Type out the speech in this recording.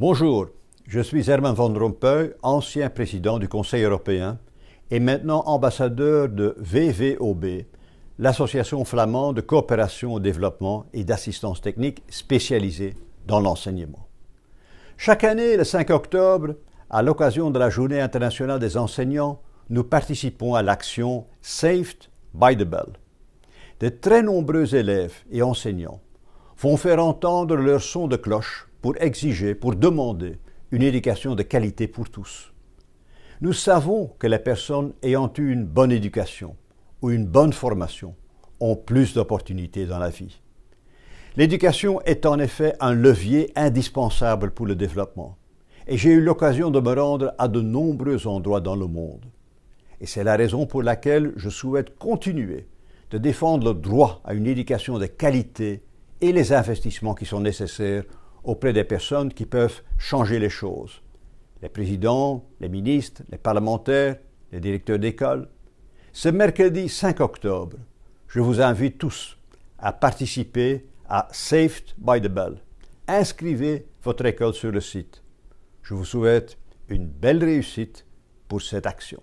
Bonjour, je suis Herman Van Rompuy, ancien président du Conseil européen et maintenant ambassadeur de VVOB, l'association flamande de coopération au développement et d'assistance technique spécialisée dans l'enseignement. Chaque année, le 5 octobre, à l'occasion de la Journée internationale des enseignants, nous participons à l'action Saved by the Bell. De très nombreux élèves et enseignants vont faire entendre leur son de cloche pour exiger, pour demander une éducation de qualité pour tous. Nous savons que les personnes ayant eu une bonne éducation ou une bonne formation ont plus d'opportunités dans la vie. L'éducation est en effet un levier indispensable pour le développement et j'ai eu l'occasion de me rendre à de nombreux endroits dans le monde. Et c'est la raison pour laquelle je souhaite continuer de défendre le droit à une éducation de qualité et les investissements qui sont nécessaires auprès des personnes qui peuvent changer les choses. Les présidents, les ministres, les parlementaires, les directeurs d'école. Ce mercredi 5 octobre, je vous invite tous à participer à Saved by the Bell. Inscrivez votre école sur le site. Je vous souhaite une belle réussite pour cette action.